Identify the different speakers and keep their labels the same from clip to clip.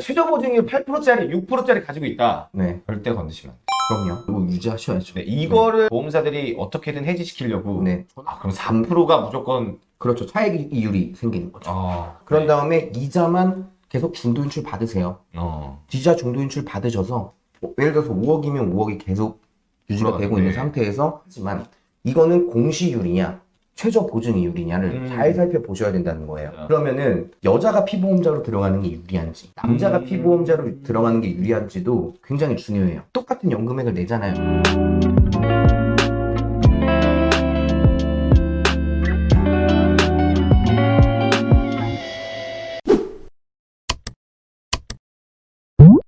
Speaker 1: 최저 보증률 8%짜리, 6%짜리 가지고 있다.
Speaker 2: 네,
Speaker 1: 절대 건드시면.
Speaker 2: 그럼요. 이거 유지하셔야죠.
Speaker 1: 네, 이거를 보험사들이 어떻게든 해지시키려고.
Speaker 2: 네,
Speaker 1: 아, 그럼 3%가 무조건.
Speaker 2: 그렇죠. 차익 이율이 생기는 거죠.
Speaker 1: 어.
Speaker 2: 그런 다음에 이자만 계속 중도 인출 받으세요.
Speaker 1: 어.
Speaker 2: 이자 중도 인출 받으셔서 뭐 예를 들어서 5억이면 5억이 계속 유지가. 되고 있는 상태에서 하지만 이거는 공시율이냐 최저 보증 이율이냐를
Speaker 1: 음.
Speaker 2: 잘 살펴보셔야 된다는 거예요.
Speaker 1: 그렇죠.
Speaker 2: 그러면은 여자가 피보험자로 들어가는 게 유리한지 남자가
Speaker 1: 음.
Speaker 2: 피보험자로 들어가는 게 유리한지도 굉장히 중요해요. 똑같은 연금액을 내잖아요.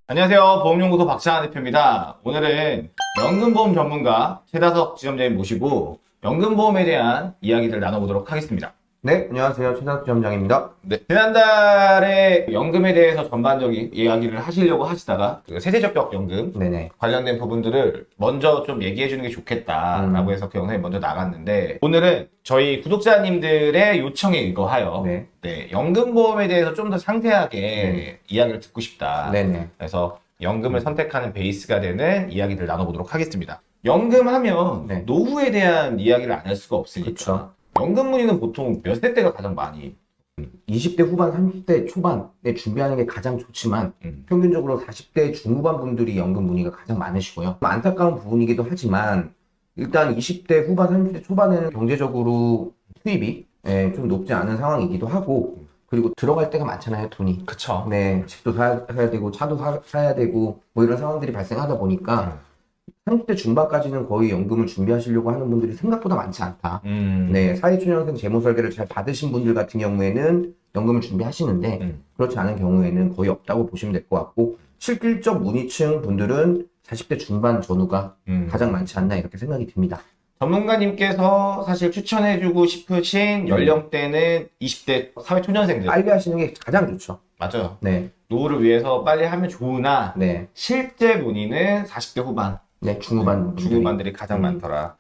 Speaker 1: 안녕하세요. 보험연구소 박찬환 대표입니다. 오늘은 연금보험 전문가 최다석 지점장님 모시고 연금보험에 대한 이야기들 나눠보도록 하겠습니다.
Speaker 2: 네, 안녕하세요. 최다수 지점장입니다.
Speaker 1: 네. 지난달에 연금에 대해서 전반적인 이야기를 하시려고 하시다가 그 세대적격 연금
Speaker 2: 네네.
Speaker 1: 관련된 부분들을 먼저 좀 얘기해 주는 게 좋겠다라고
Speaker 2: 음.
Speaker 1: 해서 그 영상이 먼저 나갔는데 오늘은 저희 구독자님들의 요청에 의거하여
Speaker 2: 네.
Speaker 1: 네, 연금보험에 대해서 좀 더 상세하게
Speaker 2: 네.
Speaker 1: 이야기를 듣고 싶다.
Speaker 2: 네네.
Speaker 1: 그래서 연금을 선택하는 베이스가 되는 이야기들 나눠보도록 하겠습니다. 연금하면
Speaker 2: 네.
Speaker 1: 노후에 대한 이야기를 안 할 수가 없으니까
Speaker 2: 그쵸.
Speaker 1: 연금 문의는 보통 몇 세 때가 가장 많이
Speaker 2: 20대 후반, 30대 초반에 준비하는 게 가장 좋지만
Speaker 1: 음.
Speaker 2: 평균적으로 40대 중후반 분들이 연금 문의가 가장 많으시고요. 안타까운 부분이기도 하지만 일단 20대 후반, 30대 초반에는 경제적으로 수입이 예, 좀 높지 않은 상황이기도 하고 그리고 들어갈 때가 많잖아요, 돈이.
Speaker 1: 그쵸.
Speaker 2: 네, 집도 사, 사야 되고 차도 사, 사야 되고 뭐 이런 상황들이 발생하다 보니까 30대 중반까지는 거의 연금을 준비하시려고 하는 분들이 생각보다 많지 않다.
Speaker 1: 음.
Speaker 2: 네, 사회초년생 재무설계를 잘 받으신 분들 같은 경우에는 연금을 준비하시는데
Speaker 1: 음.
Speaker 2: 그렇지 않은 경우에는 거의 없다고 보시면 될 것 같고 실질적 문의층 분들은 40대 중반 전후가
Speaker 1: 음.
Speaker 2: 가장 많지 않나 이렇게 생각이 듭니다.
Speaker 1: 전문가님께서 사실 추천해주고 싶으신 연령대는 20대 사회초년생들
Speaker 2: 빨리 하시는 게 가장 좋죠.
Speaker 1: 맞아요.
Speaker 2: 네,
Speaker 1: 노후를 위해서 빨리 하면 좋으나
Speaker 2: 네,
Speaker 1: 실제 문의는 40대 후반
Speaker 2: 네 중후반.
Speaker 1: 중후반들이 가장
Speaker 2: 음.
Speaker 1: 많더라.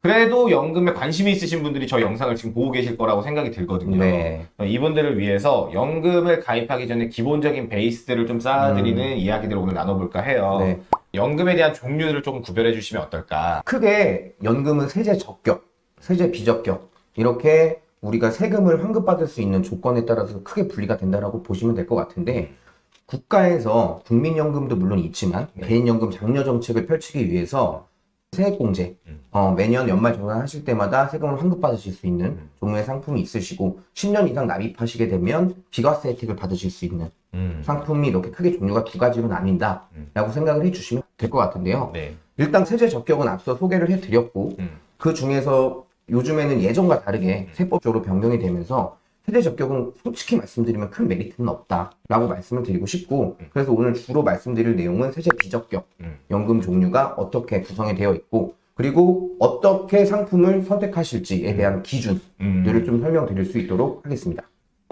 Speaker 1: 그래도 연금에 관심이 있으신 분들이 저 영상을 지금 보고 계실 거라고 생각이 들거든요.
Speaker 2: 네,
Speaker 1: 이분들을 위해서 연금을 가입하기 전에 기본적인 베이스들을 좀 쌓아드리는 이야기들을 오늘 나눠볼까 해요.
Speaker 2: 음. 네.
Speaker 1: 연금에 대한 종류들을 조금 구별해 주시면 어떨까?
Speaker 2: 크게 연금은 세제 적격, 세제 비적격 이렇게 우리가 세금을 환급받을 수 있는 조건에 따라서 크게 분리가 된다라고 보시면 될 것 같은데 국가에서 국민연금도 물론 있지만
Speaker 1: 네.
Speaker 2: 개인연금 장려 정책을 펼치기 위해서 세액공제
Speaker 1: 음.
Speaker 2: 어, 매년 연말 정산 하실 때마다 세금을 환급받으실 수 있는
Speaker 1: 음.
Speaker 2: 종류의 상품이 있으시고 10년 이상 납입하시게 되면 비과세 혜택을 받으실 수 있는
Speaker 1: 음.
Speaker 2: 상품이 이렇게 크게 종류가 두 가지로
Speaker 1: 음.
Speaker 2: 나뉜다 라고 생각을 해주시면 될 것 같은데요.
Speaker 1: 네.
Speaker 2: 일단 세제 적격은 앞서 소개를 해드렸고
Speaker 1: 음.
Speaker 2: 그 중에서 요즘에는 예전과 다르게 세법적으로 변경이 되면서 세제 적격은 솔직히 말씀드리면 큰 메리트는 없다라고 말씀을 드리고 싶고
Speaker 1: 음.
Speaker 2: 그래서 오늘 주로 말씀드릴 내용은 세제 비적격
Speaker 1: 음.
Speaker 2: 연금 종류가 어떻게 구성이 되어 있고 그리고 어떻게 상품을 선택하실지에 대한 기준들을
Speaker 1: 음.
Speaker 2: 좀 설명드릴 수 있도록 하겠습니다.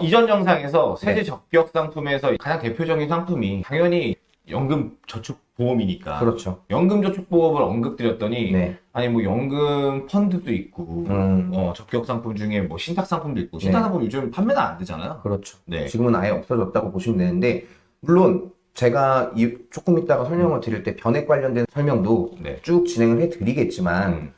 Speaker 1: 이전 영상에서 세제
Speaker 2: 네.
Speaker 1: 적격 상품에서 가장 대표적인 상품이 당연히 연금 저축 보험이니까
Speaker 2: 그렇죠.
Speaker 1: 연금 저축 보험을 언급드렸더니
Speaker 2: 네.
Speaker 1: 아니 뭐 연금 펀드도 있고
Speaker 2: 음,
Speaker 1: 어, 적격 상품 중에 뭐 신탁 상품도 있고
Speaker 2: 네.
Speaker 1: 신탁 상품 요즘 판매가 안 되잖아요.
Speaker 2: 그렇죠.
Speaker 1: 네.
Speaker 2: 지금은 아예 없어졌다고 보시면 되는데 물론 제가 이 조금 이따가 설명을 드릴 때 변액 관련된 설명도
Speaker 1: 네.
Speaker 2: 쭉 진행을 해드리겠지만
Speaker 1: 음.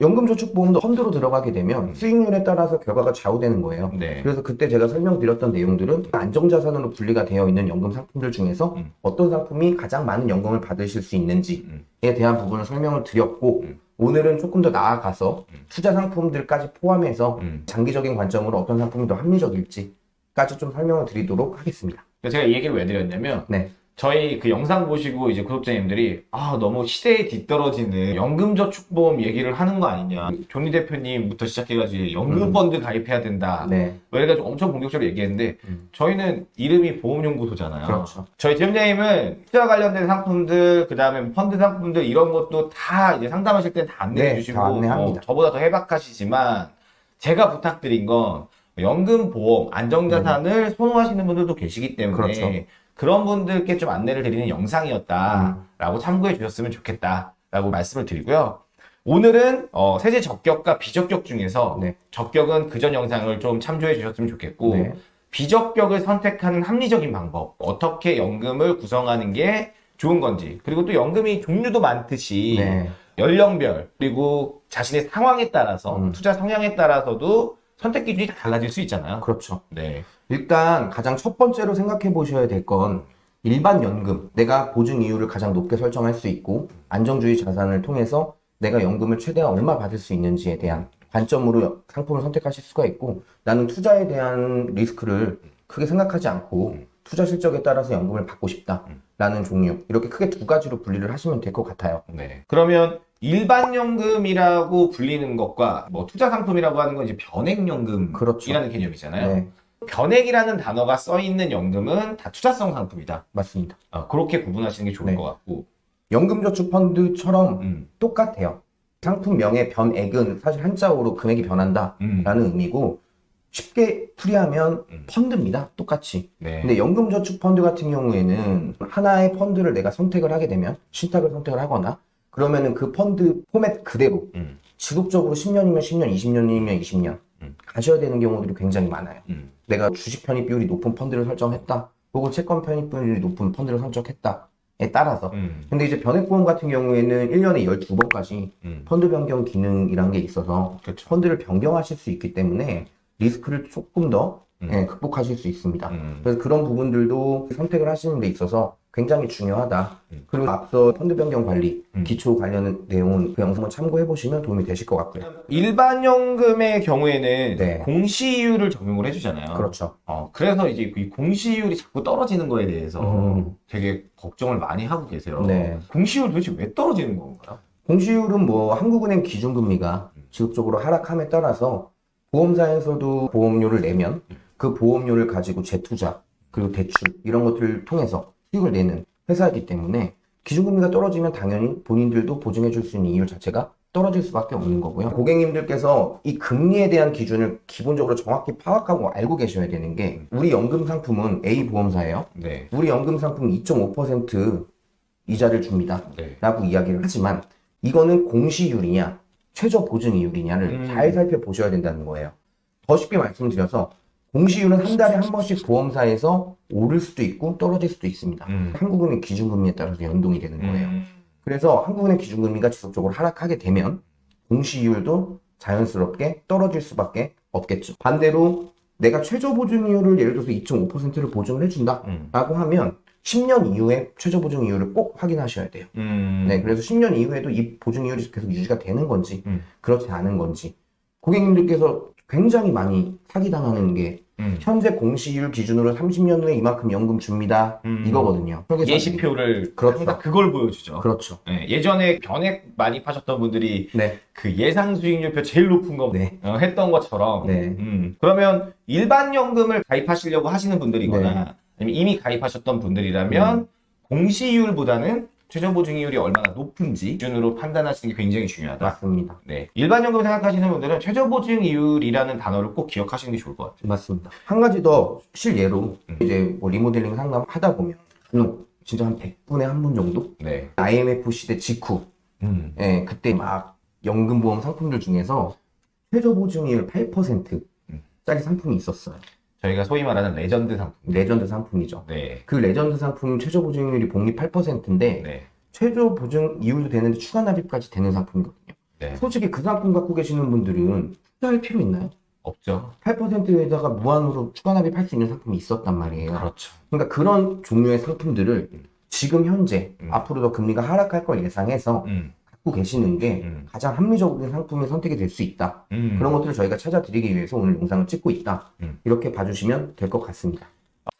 Speaker 2: 연금저축보험도 펀드로 들어가게 되면
Speaker 1: 음.
Speaker 2: 수익률에 따라서 결과가 좌우되는 거예요.
Speaker 1: 네.
Speaker 2: 그래서 그때 제가 설명드렸던 내용들은 안정자산으로 분리가 되어 있는 연금 상품들 중에서
Speaker 1: 음.
Speaker 2: 어떤 상품이 가장 많은 연금을 받으실 수 있는지에
Speaker 1: 음.
Speaker 2: 대한 부분을 설명을 드렸고
Speaker 1: 음.
Speaker 2: 오늘은 조금 더 나아가서
Speaker 1: 음.
Speaker 2: 투자 상품들까지 포함해서
Speaker 1: 음.
Speaker 2: 장기적인 관점으로 어떤 상품이 더 합리적일지까지 좀 설명을 드리도록 하겠습니다.
Speaker 1: 제가 이 얘기를 왜 드렸냐면
Speaker 2: 네.
Speaker 1: 저희 그 영상 보시고 이제 구독자님들이 아 너무 시대에 뒤떨어지는 연금저축보험 얘기를 하는 거 아니냐 조니 대표님부터 시작해가지고 연금펀드 가입해야 된다
Speaker 2: 네.
Speaker 1: 뭐 이래가지고 엄청 공격적으로 얘기했는데
Speaker 2: 음.
Speaker 1: 저희는 이름이 보험연구소잖아요
Speaker 2: 그렇죠.
Speaker 1: 저희 팀장님은 투자 관련된 상품들 그 다음에 펀드 상품들 이런 것도 다 이제 상담하실 때 다 안내해
Speaker 2: 네,
Speaker 1: 주시고
Speaker 2: 다 안내합니다.
Speaker 1: 어, 저보다 더 해박하시지만 제가 부탁드린 건 연금 보험 안정자산을 선호하시는 분들도 계시기 때문에
Speaker 2: 음. 그렇죠.
Speaker 1: 그런 분들께 좀 안내를 드리는 영상이었다라고 참고해 주셨으면 좋겠다라고 말씀을 드리고요. 오늘은 어, 세제 적격과 비적격 중에서
Speaker 2: 네.
Speaker 1: 적격은 그전 영상을 좀 참조해 주셨으면 좋겠고
Speaker 2: 네.
Speaker 1: 비적격을 선택하는 합리적인 방법, 어떻게 연금을 구성하는 게 좋은 건지, 그리고 또 연금이 종류도 많듯이
Speaker 2: 네.
Speaker 1: 연령별 그리고 자신의 상황에 따라서
Speaker 2: 음.
Speaker 1: 투자 성향에 따라서도 선택 기준이 다 달라질 수 있잖아요.
Speaker 2: 그렇죠.
Speaker 1: 네.
Speaker 2: 일단 가장 첫 번째로 생각해 보셔야 될 건 일반 연금. 내가 보증 이율을 가장 높게 설정할 수 있고 안정주의 자산을 통해서 내가 연금을 최대한 얼마 받을 수 있는지에 대한 관점으로 상품을 선택하실 수가 있고 나는 투자에 대한 리스크를 크게 생각하지 않고 투자 실적에 따라서 연금을 받고 싶다라는 종류. 이렇게 크게 두 가지로 분리를 하시면 될 것 같아요.
Speaker 1: 네. 그러면 일반 연금이라고 불리는 것과 뭐 투자 상품이라고 하는 건 이제 변액연금이라는
Speaker 2: 그렇죠.
Speaker 1: 개념이잖아요.
Speaker 2: 네,
Speaker 1: 변액이라는 단어가 써 있는 연금은 다 투자성 상품이다.
Speaker 2: 맞습니다.
Speaker 1: 어, 그렇게 구분하시는 게 좋을
Speaker 2: 네.
Speaker 1: 것 같고.
Speaker 2: 연금저축펀드처럼
Speaker 1: 음.
Speaker 2: 똑같아요. 상품명의 변액은 사실 한자어로 금액이 변한다.
Speaker 1: 음.
Speaker 2: 라는 의미고 쉽게 풀이하면
Speaker 1: 음.
Speaker 2: 펀드입니다. 똑같이.
Speaker 1: 네.
Speaker 2: 근데 연금저축펀드 같은 경우에는 하나의 펀드를 내가 선택을 하게 되면 신탁을 선택을 하거나 그러면은 그 펀드 포맷 그대로
Speaker 1: 음.
Speaker 2: 지속적으로 10년이면 10년, 20년이면 20년
Speaker 1: 음.
Speaker 2: 가셔야 되는 경우들이 굉장히 많아요.
Speaker 1: 음.
Speaker 2: 내가 주식 편입 비율이 높은 펀드를 설정했다. 혹은 채권 편입 비율이 높은 펀드를 선택했다에 따라서
Speaker 1: 음.
Speaker 2: 근데 이제 변액보험 같은 경우에는 1년에 12번까지
Speaker 1: 음.
Speaker 2: 펀드 변경 기능이란 게 있어서
Speaker 1: 그렇죠.
Speaker 2: 펀드를 변경하실 수 있기 때문에 리스크를 조금 더
Speaker 1: 음.
Speaker 2: 예, 극복하실 수 있습니다.
Speaker 1: 음.
Speaker 2: 그래서 그런 부분들도 선택을 하시는 데 있어서 굉장히 중요하다.
Speaker 1: 음.
Speaker 2: 그리고 앞서 펀드 변경 관리,
Speaker 1: 음.
Speaker 2: 기초 관련 내용 그 영상을 참고해 보시면 도움이 되실 것 같고요.
Speaker 1: 일반 연금의 경우에는
Speaker 2: 네.
Speaker 1: 공시이율을 적용을 해주잖아요.
Speaker 2: 그렇죠.
Speaker 1: 어, 그래서 이제 이 공시이율이 자꾸 떨어지는 거에 대해서
Speaker 2: 음.
Speaker 1: 되게 걱정을 많이 하고 계세요.
Speaker 2: 네.
Speaker 1: 공시이율 도대체 왜 떨어지는 건가요?
Speaker 2: 공시율은 뭐 한국은행 기준금리가
Speaker 1: 음.
Speaker 2: 지속적으로 하락함에 따라서 보험사에서도 보험료를 내면 그 보험료를 가지고 재투자 그리고 대출 이런 것들을 통해서 수익을 내는 회사이기 때문에 기준금리가 떨어지면 당연히 본인들도 보증해 줄 수 있는 이율 자체가 떨어질 수밖에 없는 거고요. 고객님들께서 이 금리에 대한 기준을 기본적으로 정확히 파악하고 알고 계셔야 되는 게 우리 연금 상품은 A 보험사예요.
Speaker 1: 네.
Speaker 2: 우리 연금 상품 2.5% 이자를 줍니다.
Speaker 1: 네.
Speaker 2: 라고 이야기를 하지만 이거는 공시율이냐 최저 보증이율이냐를
Speaker 1: 음.
Speaker 2: 잘 살펴보셔야 된다는 거예요. 더 쉽게 말씀드려서 공시율은 한 달에 한 번씩 보험사에서 오를 수도 있고 떨어질 수도 있습니다.
Speaker 1: 음.
Speaker 2: 한국은행 기준금리에 따라서 연동이 되는 거예요.
Speaker 1: 음.
Speaker 2: 그래서 한국은행 기준금리가 지속적으로 하락하게 되면 공시율도 자연스럽게 떨어질 수밖에 없겠죠. 반대로 내가 최저 보증이율을 예를 들어서 2.5%를 보증을 해준다
Speaker 1: 음.
Speaker 2: 라고 하면 10년 이후에 최저 보증 이율을 꼭 확인하셔야 돼요.
Speaker 1: 음.
Speaker 2: 네, 그래서 10년 이후에도 이 보증 이율이 계속 유지가 되는 건지,
Speaker 1: 음.
Speaker 2: 그렇지 않은 건지. 고객님들께서 굉장히 많이 사기당하는 게
Speaker 1: 음.
Speaker 2: 현재 공시율 기준으로 30년 후에 이만큼 연금 줍니다.
Speaker 1: 음.
Speaker 2: 이거거든요.
Speaker 1: 예시표를
Speaker 2: 그렇죠.
Speaker 1: 항상 그걸 보여주죠.
Speaker 2: 그렇죠.
Speaker 1: 네, 예전에 변액 많이 파셨던 분들이
Speaker 2: 네,
Speaker 1: 그 예상 수익률표 제일 높은 거
Speaker 2: 네,
Speaker 1: 어, 했던 것처럼
Speaker 2: 네.
Speaker 1: 음, 그러면 일반 연금을 가입하시려고 하시는 분들이거나
Speaker 2: 네.
Speaker 1: 아니면 이미 가입하셨던 분들이라면
Speaker 2: 음.
Speaker 1: 공시이율보다는 최저 보증이율이 얼마나 높은지 기준으로 판단하시는 게 굉장히 중요하다.
Speaker 2: 맞습니다.
Speaker 1: 네. 일반 연금 생각하시는 분들은 최저 보증이율이라는 단어를 꼭 기억하시는 게 좋을 것 같아요.
Speaker 2: 맞습니다. 한 가지 더 실예로
Speaker 1: 음.
Speaker 2: 이제 뭐 리모델링 상담 하다 보면 간혹 진짜 한 100분에 한 분 정도?
Speaker 1: 네.
Speaker 2: IMF 시대 직후
Speaker 1: 음.
Speaker 2: 예, 그때 막 연금보험 상품들 중에서 최저 보증이율 8%짜리
Speaker 1: 음.
Speaker 2: 상품이 있었어요.
Speaker 1: 저희가 소위 말하는 레전드 상품.
Speaker 2: 레전드 상품이죠.
Speaker 1: 네.
Speaker 2: 그 레전드 상품 최저 보증률이 복리 8%인데
Speaker 1: 네.
Speaker 2: 최저 보증 이율도 되는데 추가 납입까지 되는 상품이거든요.
Speaker 1: 네.
Speaker 2: 솔직히 그 상품 갖고 계시는 분들은 투자할 필요 있나요?
Speaker 1: 없죠.
Speaker 2: 8%에다가 무한으로 추가 납입할 수 있는 상품이 있었단 말이에요.
Speaker 1: 그렇죠.
Speaker 2: 그러니까 그런 종류의 상품들을
Speaker 1: 음.
Speaker 2: 지금 현재
Speaker 1: 음.
Speaker 2: 앞으로 더 금리가 하락할 걸 예상해서
Speaker 1: 음.
Speaker 2: 계시는 게
Speaker 1: 음.
Speaker 2: 가장 합리적인 상품의 선택이 될 수 있다.
Speaker 1: 음.
Speaker 2: 그런 것들을 저희가 찾아드리기 위해서 오늘 영상을 찍고 있다.
Speaker 1: 음.
Speaker 2: 이렇게 봐주시면 될 것 같습니다.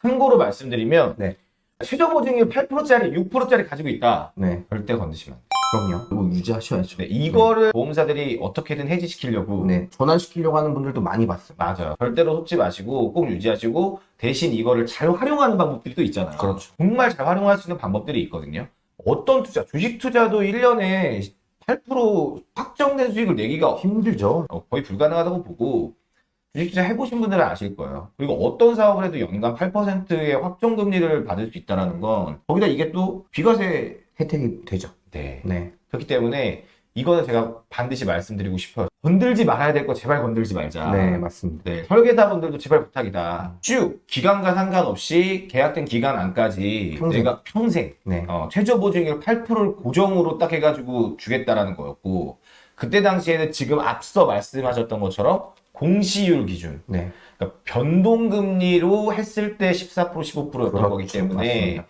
Speaker 1: 참고로 말씀드리면
Speaker 2: 네.
Speaker 1: 최저 보증률 8%짜리, 6%짜리 가지고 있다.
Speaker 2: 네,
Speaker 1: 절대 건드시면 안 돼요.
Speaker 2: 그럼요. 이거 유지하셔야죠.
Speaker 1: 네, 이거를 보험사들이 어떻게든 해지시키려고
Speaker 2: 네, 전환시키려고 하는 분들도 많이 봤어요.
Speaker 1: 맞아요. 절대로 속지 마시고 꼭 유지하시고 대신 이거를 잘 활용하는 방법들이 또 있잖아요.
Speaker 2: 그렇죠.
Speaker 1: 정말 잘 활용할 수 있는 방법들이 있거든요. 어떤 투자, 주식 투자도 1년에 8% 확정된 수익을 내기가
Speaker 2: 힘들죠.
Speaker 1: 어, 거의 불가능하다고 보고 주식 투자 해보신 분들은 아실 거예요. 그리고 어떤 사업을 해도 연간 8%의 확정 금리를 받을 수 있다는 건 거기다 이게 또 비과세
Speaker 2: 혜택이 되죠.
Speaker 1: 네.
Speaker 2: 네,
Speaker 1: 그렇기 때문에 이거는 제가 반드시 말씀드리고 싶어요. 건들지 말아야 될 거 제발 건들지 말자.
Speaker 2: 네, 맞습니다.
Speaker 1: 네, 설계사분들도 제발 부탁이다. 쭉 기간과 상관없이 계약된 기간 안까지
Speaker 2: 평생.
Speaker 1: 내가 평생
Speaker 2: 네.
Speaker 1: 어, 최저 보증액 8%를 고정으로 딱 해가지고 주겠다라는 거였고 그때 당시에는 지금 앞서 말씀하셨던 것처럼 공시율 기준
Speaker 2: 네.
Speaker 1: 그러니까 변동금리로 했을 때 14% 15%였던
Speaker 2: 그렇죠.
Speaker 1: 거기 때문에
Speaker 2: 맞습니다.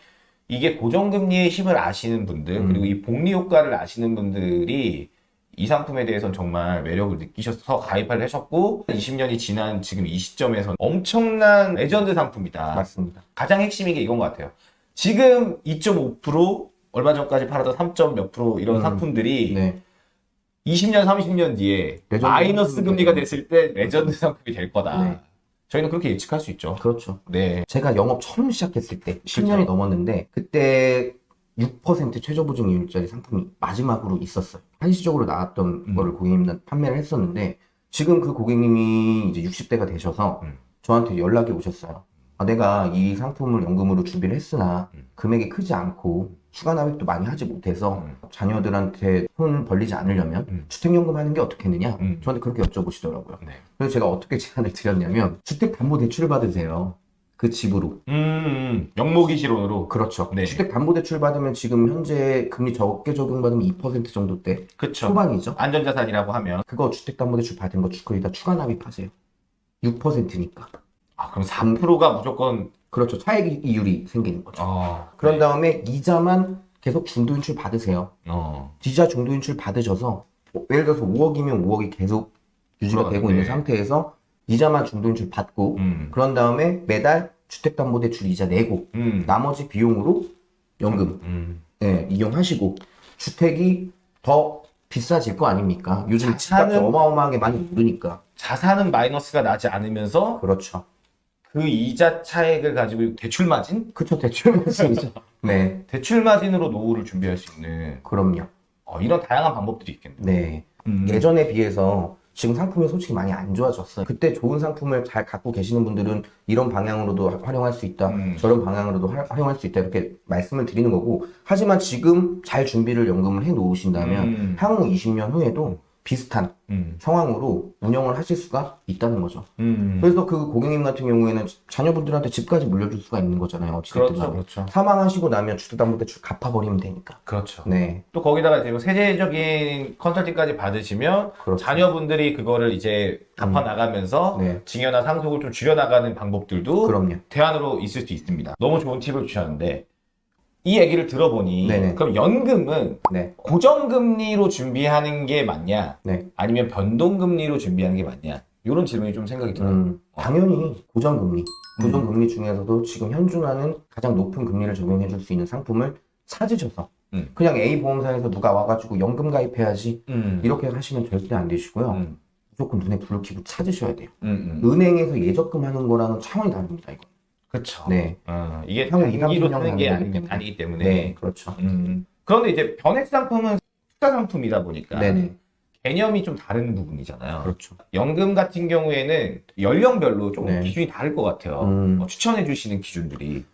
Speaker 1: 이게 고정금리의 힘을 아시는 분들
Speaker 2: 음.
Speaker 1: 그리고 이 복리 효과를 아시는 분들이 이 상품에 대해서는 정말 매력을 느끼셔서 가입을 하셨고 20년이 지난 지금 이 시점에서 엄청난 레전드 상품이다.
Speaker 2: 맞습니다.
Speaker 1: 가장 핵심인 게 이건 것 같아요. 지금 2.5% 얼마 전까지 팔았던 3. 몇 프로 이런
Speaker 2: 음.
Speaker 1: 상품들이
Speaker 2: 네.
Speaker 1: 20년, 30년 뒤에 마이너스 금리가. 됐을 때 레전드 상품이 될 거다.
Speaker 2: 네.
Speaker 1: 저희는 그렇게 예측할 수 있죠.
Speaker 2: 그렇죠.
Speaker 1: 네.
Speaker 2: 제가 영업 처음 시작했을 때 10년이 넘었는데 그때 6% 최저 보증이율짜리 상품이 마지막으로 있었어요. 한시적으로 나왔던
Speaker 1: 음.
Speaker 2: 거를 고객님한테 판매를 했었는데 지금 그 고객님이 이제 60대가 되셔서
Speaker 1: 음.
Speaker 2: 저한테 연락이 오셨어요. 아, 내가 이 상품을 연금으로 준비를 했으나
Speaker 1: 음.
Speaker 2: 금액이 크지 않고 추가 납입도 많이 하지 못해서
Speaker 1: 음.
Speaker 2: 자녀들한테 손 벌리지 않으려면
Speaker 1: 음.
Speaker 2: 주택연금 하는 게 어떻겠느냐?
Speaker 1: 음.
Speaker 2: 저한테 그렇게 여쭤보시더라고요.
Speaker 1: 네.
Speaker 2: 그래서 제가 어떻게 제안을 드렸냐면 주택담보대출을 받으세요. 그 집으로.
Speaker 1: 음, 음, 영목이 실온으로.
Speaker 2: 그렇죠.
Speaker 1: 네.
Speaker 2: 주택담보대출 받으면 지금 현재 금리 적게 적용받으면 2% 정도대
Speaker 1: 그쵸.
Speaker 2: 초반이죠.
Speaker 1: 안전자산이라고 하면.
Speaker 2: 그거 주택담보대출 받은 거 거기다 추가 납입하세요. 6%니까.
Speaker 1: 아, 그럼 4%가 무조건.
Speaker 2: 그렇죠. 차액 이율이 생기는 거죠.
Speaker 1: 어.
Speaker 2: 그런 다음에 이자만 계속 중도인출 받으세요.
Speaker 1: 어.
Speaker 2: 이자 중도인출 받으셔서 뭐 예를 들어서 5억이면 5억이 계속 유지가 되고 있는
Speaker 1: 네.
Speaker 2: 상태에서 이자만 중도인출 받고
Speaker 1: 음.
Speaker 2: 그런 다음에 매달 주택담보대출 이자 내고
Speaker 1: 음.
Speaker 2: 나머지 비용으로 연금
Speaker 1: 음.
Speaker 2: 예, 이용하시고 주택이 더 비싸질 거 아닙니까? 요즘
Speaker 1: 자산은-
Speaker 2: 집값이 어마어마하게 많이 오르니까.
Speaker 1: 자산은 마이너스가 나지 않으면서
Speaker 2: 그렇죠.
Speaker 1: 그 이자 차액을 가지고 대출 마진?
Speaker 2: 그쵸, 대출 말씀이죠. 네,
Speaker 1: 대출 마진으로 노후를 준비할 수 있는
Speaker 2: 그럼요.
Speaker 1: 어, 이런 다양한 방법들이 있겠네요.
Speaker 2: 네.
Speaker 1: 음.
Speaker 2: 예전에 비해서 지금 상품이 솔직히 많이 안 좋아졌어요. 그때 좋은 상품을 잘 갖고 계시는 분들은 이런 방향으로도 화- 활용할 수 있다.
Speaker 1: 음.
Speaker 2: 저런 방향으로도 화- 활용할 수 있다. 이렇게 말씀을 드리는 거고. 하지만 지금 잘 준비를 연금을 해 놓으신다면
Speaker 1: 음.
Speaker 2: 향후 20년 후에도 비슷한
Speaker 1: 음.
Speaker 2: 상황으로 운영을 하실 수가 있다는 거죠.
Speaker 1: 음.
Speaker 2: 그래서 그 고객님 같은 경우에는 자녀분들한테 집까지 물려줄 수가 있는 거잖아요. 어찌됐든
Speaker 1: 그렇죠,
Speaker 2: 간에.
Speaker 1: 그렇죠.
Speaker 2: 사망하시고 나면 주택담보대출 갚아버리면 되니까.
Speaker 1: 그렇죠.
Speaker 2: 네,
Speaker 1: 또 거기다가 이제 뭐 세제적인 컨설팅까지 받으시면
Speaker 2: 그렇죠.
Speaker 1: 자녀분들이 그거를 이제 갚아 나가면서
Speaker 2: 네,
Speaker 1: 증여나 상속을 좀 줄여 나가는 방법들도
Speaker 2: 그럼요.
Speaker 1: 대안으로 있을 수 있습니다. 너무 좋은 팁을 주셨는데 이 얘기를 들어보니
Speaker 2: 네네.
Speaker 1: 그럼 연금은
Speaker 2: 네,
Speaker 1: 고정금리로 준비하는 게 맞냐?
Speaker 2: 네.
Speaker 1: 아니면 변동금리로 준비하는 게 맞냐? 이런 질문이 좀 생각이 들어요.
Speaker 2: 음, 당연히 고정금리. 고정금리 중에서도 지금 현존하는 가장 높은 금리를 적용해 줄 수 있는 상품을 찾으셔서
Speaker 1: 음.
Speaker 2: 그냥 A 보험사에서 누가 와가지고 연금 가입해야지
Speaker 1: 음.
Speaker 2: 이렇게 하시면 절대 안 되시고요.
Speaker 1: 음.
Speaker 2: 무조건 눈에 불을 켜고 찾으셔야 돼요.
Speaker 1: 음. 음.
Speaker 2: 은행에서 예적금 하는 거랑은 차원이 다릅니다, 이거.
Speaker 1: 그렇죠.
Speaker 2: 네.
Speaker 1: 어, 이게 단기로
Speaker 2: 2, 30년
Speaker 1: 사는 게 아니, 아니기 때문에.
Speaker 2: 네, 그렇죠.
Speaker 1: 음. 그런데 이제 변액 상품은 투자 상품이다 보니까
Speaker 2: 네네.
Speaker 1: 개념이 좀 다른 부분이잖아요.
Speaker 2: 그렇죠.
Speaker 1: 연금 같은 경우에는 연령별로 조금
Speaker 2: 네.
Speaker 1: 기준이 다를 것 같아요.
Speaker 2: 음.
Speaker 1: 어, 추천해 주시는 기준들이.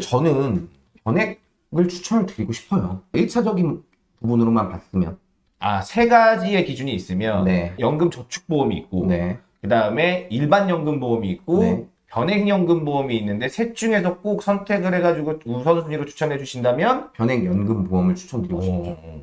Speaker 2: 저는 변액을 추천을 드리고 싶어요. 1차적인 부분으로만 봤으면.
Speaker 1: 아, 세 가지의 기준이 있으면
Speaker 2: 네.
Speaker 1: 연금 저축보험이 있고
Speaker 2: 네.
Speaker 1: 그 다음에 일반 연금 보험이 있고
Speaker 2: 네.
Speaker 1: 변액 연금 보험이 있는데 셋 중에서 꼭 선택을 해가지고 우선순위로 추천해 주신다면
Speaker 2: 변액 연금 보험을 추천드리고 싶죠.
Speaker 1: 어,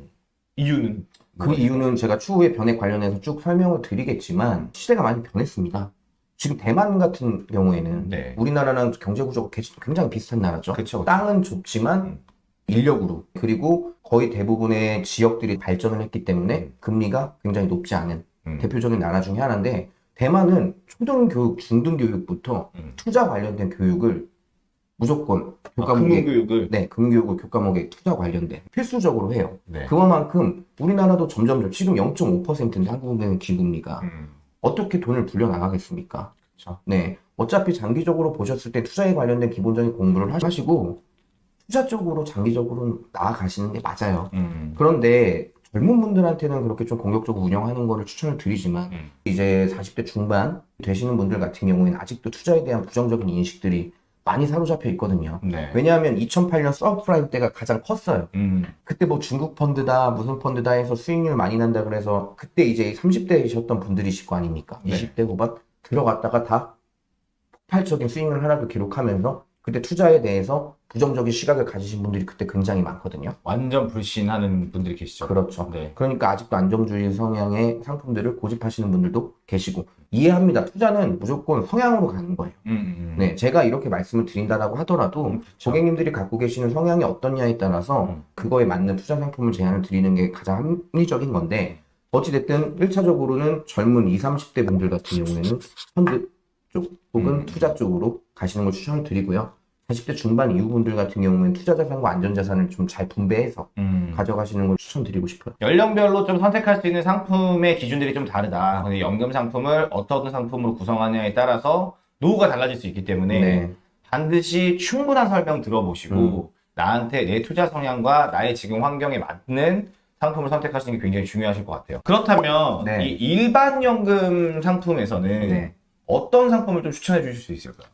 Speaker 1: 이유는
Speaker 2: 그 이유는 제가 추후에 변액 관련해서 쭉 설명을 드리겠지만 시대가 많이 변했습니다. 지금 대만 같은 경우에는
Speaker 1: 네.
Speaker 2: 우리나라랑 경제 구조가 개- 굉장히 비슷한 나라죠.
Speaker 1: 그쵸, 그쵸.
Speaker 2: 땅은 좁지만
Speaker 1: 음.
Speaker 2: 인력으로 그리고 거의 대부분의 지역들이 발전을 했기 때문에
Speaker 1: 음.
Speaker 2: 금리가 굉장히 높지 않은
Speaker 1: 음.
Speaker 2: 대표적인 나라 중에 하나인데 대만은 초등교육, 중등교육부터
Speaker 1: 음.
Speaker 2: 투자 관련된 교육을 무조건
Speaker 1: 아,
Speaker 2: 교과목에
Speaker 1: 금융교육을
Speaker 2: 네, 금융교육을 교과목에 투자 관련된 필수적으로 해요.
Speaker 1: 네.
Speaker 2: 그만큼 우리나라도 점점 지금 0.5%인데 한국은행 기금리가
Speaker 1: 음.
Speaker 2: 어떻게 돈을 불려 나가겠습니까?
Speaker 1: 그쵸.
Speaker 2: 네, 어차피 장기적으로 보셨을 때 투자에 관련된 기본적인 공부를 하시고 투자 쪽으로 장기적으로 나아가시는 게 맞아요.
Speaker 1: 음.
Speaker 2: 그런데 젊은 분들한테는 그렇게 좀 공격적으로 운영하는 거를 추천을 드리지만
Speaker 1: 음.
Speaker 2: 이제 40대 중반 되시는 분들 같은 경우에는 아직도 투자에 대한 부정적인 인식들이 많이 사로잡혀 있거든요.
Speaker 1: 네.
Speaker 2: 왜냐하면 2008년 서브프라임 때가 가장 컸어요.
Speaker 1: 음.
Speaker 2: 그때 뭐 중국 펀드다 무슨 펀드다 해서 수익률 많이 난다 그래서 그때 이제 30대이셨던 분들이실 거 아닙니까?
Speaker 1: 네.
Speaker 2: 20대 후반 들어갔다가 다 폭발적인 수익률 하락을 기록하면서 그때 투자에 대해서 부정적인 시각을 가지신 분들이 그때 굉장히 많거든요.
Speaker 1: 완전 불신하는 분들이 계시죠.
Speaker 2: 그렇죠.
Speaker 1: 네.
Speaker 2: 그러니까 아직도 안정주의 성향의 상품들을 고집하시는 분들도 계시고 이해합니다. 투자는 무조건 성향으로 가는 거예요.
Speaker 1: 음, 음.
Speaker 2: 네, 제가 이렇게 말씀을 드린다라고 하더라도
Speaker 1: 음, 그쵸.
Speaker 2: 고객님들이 갖고 계시는 성향이 어떠냐에 따라서
Speaker 1: 음.
Speaker 2: 그거에 맞는 투자 상품을 제안을 드리는 게 가장 합리적인 건데 어찌됐든 1차적으로는 젊은 20, 30대 분들 같은 경우에는 펀드 쪽 혹은
Speaker 1: 음.
Speaker 2: 투자 쪽으로 가시는 걸 추천을 드리고요. 40대 중반 이후 분들 같은 경우에는 투자 자산과 안전 자산을 좀 잘 분배해서
Speaker 1: 음.
Speaker 2: 가져가시는 걸 추천드리고 싶어요.
Speaker 1: 연령별로 좀 선택할 수 있는 상품의 기준들이 좀 다르다. 근데 연금 상품을 어떤 상품으로 구성하느냐에 따라서 노후가 달라질 수 있기 때문에
Speaker 2: 네.
Speaker 1: 반드시 충분한 설명 들어보시고
Speaker 2: 음.
Speaker 1: 나한테 내 투자 성향과 나의 지금 환경에 맞는 상품을 선택하시는 게 굉장히 중요하실 것 같아요. 그렇다면
Speaker 2: 네.
Speaker 1: 이 일반 연금 상품에서는
Speaker 2: 네.
Speaker 1: 어떤 상품을 좀 추천해 주실 수 있을까요?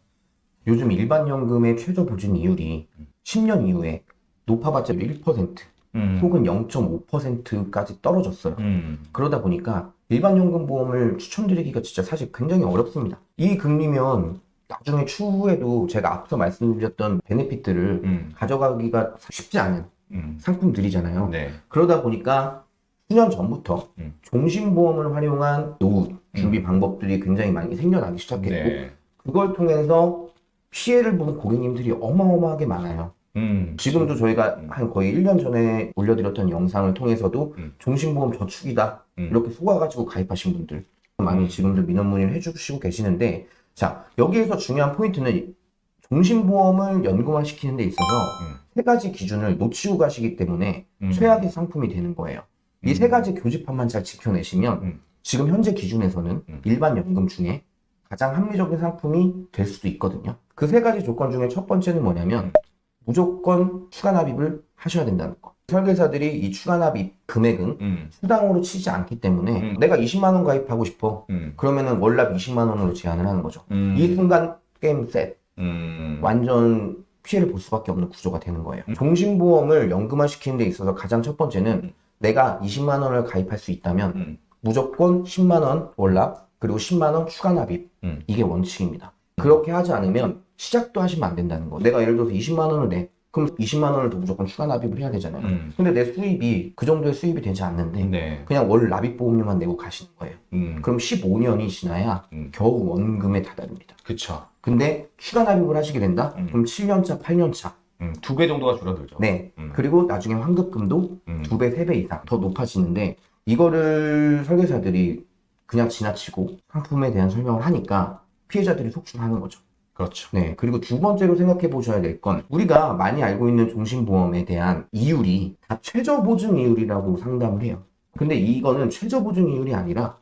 Speaker 2: 요즘 일반 연금의 최저 보증 이율이 10년 이후에 높아봤자 1%
Speaker 1: 음.
Speaker 2: 혹은 0.5%까지 떨어졌어요.
Speaker 1: 음.
Speaker 2: 그러다 보니까 일반 연금 보험을 추천드리기가 진짜 사실 굉장히 어렵습니다. 이 금리면 나중에 추후에도 제가 앞서 말씀드렸던 베네핏들을
Speaker 1: 음.
Speaker 2: 가져가기가 쉽지 않은
Speaker 1: 음.
Speaker 2: 상품들이잖아요.
Speaker 1: 네.
Speaker 2: 그러다 보니까 수년 전부터
Speaker 1: 음.
Speaker 2: 종신보험을 활용한 노후 준비 방법들이 굉장히 많이 생겨나기 시작했고
Speaker 1: 네.
Speaker 2: 그걸 통해서 피해를 보는 고객님들이 어마어마하게 많아요.
Speaker 1: 음.
Speaker 2: 지금도 저희가 한 거의 1년 전에 올려드렸던 영상을 통해서도
Speaker 1: 음.
Speaker 2: 종신보험 저축이다
Speaker 1: 음.
Speaker 2: 이렇게 속아가지고 가입하신 분들 많이
Speaker 1: 음.
Speaker 2: 지금도 민원 문의를 해주시고 계시는데 자 여기에서 중요한 포인트는 종신보험을 연금화시키는 데 있어서
Speaker 1: 음.
Speaker 2: 세 가지 기준을 놓치고 가시기 때문에
Speaker 1: 음.
Speaker 2: 최악의 상품이 되는 거예요. 이세
Speaker 1: 음.
Speaker 2: 가지 교집합만 잘 지켜내시면
Speaker 1: 음.
Speaker 2: 지금 현재 기준에서는
Speaker 1: 음.
Speaker 2: 일반 연금 중에 가장 합리적인 상품이 될 수도 있거든요. 그 세 가지 조건 중에 첫 번째는 뭐냐면 무조건 추가 납입을 하셔야 된다는 거. 설계사들이 이 추가 납입 금액은
Speaker 1: 음.
Speaker 2: 수당으로 치지 않기 때문에
Speaker 1: 음.
Speaker 2: 내가 20만 원 가입하고 싶어.
Speaker 1: 음.
Speaker 2: 그러면은 월납 20만 원으로 제한을 하는 거죠.
Speaker 1: 음.
Speaker 2: 이 순간 게임 셋
Speaker 1: 음.
Speaker 2: 완전 피해를 볼 수밖에 없는 구조가 되는 거예요.
Speaker 1: 음.
Speaker 2: 종신보험을 연금화 시키는 데 있어서 가장 첫 번째는
Speaker 1: 음.
Speaker 2: 내가 20만 원을 가입할 수 있다면
Speaker 1: 음.
Speaker 2: 무조건 10만 원 월납 그리고 10만 원 추가 납입
Speaker 1: 음.
Speaker 2: 이게 원칙입니다. 그렇게 하지 않으면 시작도 하시면 안 된다는 거. 내가 예를 들어서 20만 원을 내. 그럼 20만 원을 더 무조건 추가 납입을 해야 되잖아요.
Speaker 1: 음.
Speaker 2: 근데 내 수입이 그 정도의 수입이 되지 않는데
Speaker 1: 네.
Speaker 2: 그냥 월 납입 보험료만 내고 가시는 거예요.
Speaker 1: 음.
Speaker 2: 그럼 15년이 지나야
Speaker 1: 음.
Speaker 2: 겨우 원금에 다다릅니다.
Speaker 1: 그쵸.
Speaker 2: 근데 추가 납입을 하시게 된다?
Speaker 1: 음.
Speaker 2: 그럼 7년차, 8년차.
Speaker 1: 음. 두배 정도가 줄어들죠.
Speaker 2: 네.
Speaker 1: 음.
Speaker 2: 그리고 나중에 환급금도
Speaker 1: 음.
Speaker 2: 두 배, 세 배 이상 더 높아지는데 이거를 설계사들이 그냥 지나치고 상품에 대한 설명을 하니까 피해자들이 속출하는 거죠.
Speaker 1: 그렇죠.
Speaker 2: 네. 그리고 두 번째로 생각해 보셔야 될 건 우리가 많이 알고 있는 종신보험에 대한 이율이 다 최저 보증 이율이라고 상담을 해요. 근데 이거는 최저 보증 이율이 아니라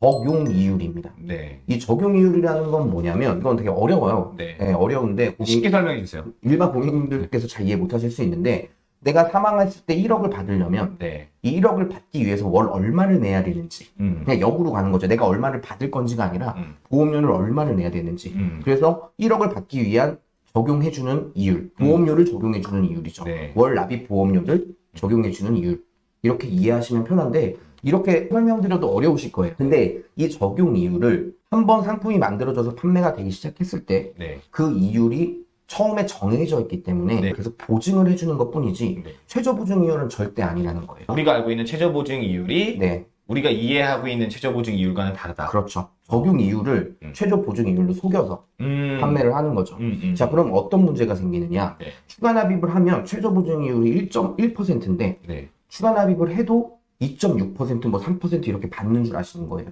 Speaker 2: 적용 이율입니다.
Speaker 1: 네.
Speaker 2: 이 적용 이율이라는 건 뭐냐면 이건 되게 어려워요.
Speaker 1: 네.
Speaker 2: 네, 어려운데 고객-
Speaker 1: 쉽게 설명해 주세요.
Speaker 2: 일반 고객님들께서 잘 이해 못하실 수 있는데 내가 사망했을 때 1억을 받으려면
Speaker 1: 네.
Speaker 2: 이 1억을 받기 위해서 월 얼마를 내야 되는지
Speaker 1: 음.
Speaker 2: 그냥 역으로 가는 거죠. 내가 얼마를 받을 건지가 아니라
Speaker 1: 음.
Speaker 2: 보험료를 얼마를 내야 되는지
Speaker 1: 음.
Speaker 2: 그래서 1억을 받기 위한 적용해주는 이율, 보험료를 적용해주는 이율이죠.
Speaker 1: 네.
Speaker 2: 월 납입 보험료를 적용해주는 이율. 이렇게 이해하시면 편한데, 이렇게 설명드려도 어려우실 거예요. 근데 이 적용 이율을 한번 상품이 만들어져서 판매가 되기 시작했을 때,
Speaker 1: 네.
Speaker 2: 그 이율이 처음에 정해져 있기 때문에
Speaker 1: 네.
Speaker 2: 그래서 보증을 해주는 것 뿐이지,
Speaker 1: 네.
Speaker 2: 최저 보증 이율은 절대 아니라는 거예요.
Speaker 1: 우리가 알고 있는 최저 보증 이율이
Speaker 2: 네,
Speaker 1: 우리가 이해하고 있는 최저 보증 이율과는 다르다.
Speaker 2: 그렇죠. 적용 이율을
Speaker 1: 음.
Speaker 2: 최저 보증 이율로 속여서
Speaker 1: 음.
Speaker 2: 판매를 하는 거죠.
Speaker 1: 음, 음.
Speaker 2: 자, 그럼 어떤 문제가 생기느냐?
Speaker 1: 네.
Speaker 2: 추가 납입을 하면 최저 보증 이율이 1.1%인데
Speaker 1: 네.
Speaker 2: 추가 납입을 해도 2.6%뭐 3% 이렇게 받는 줄 아시는 거예요.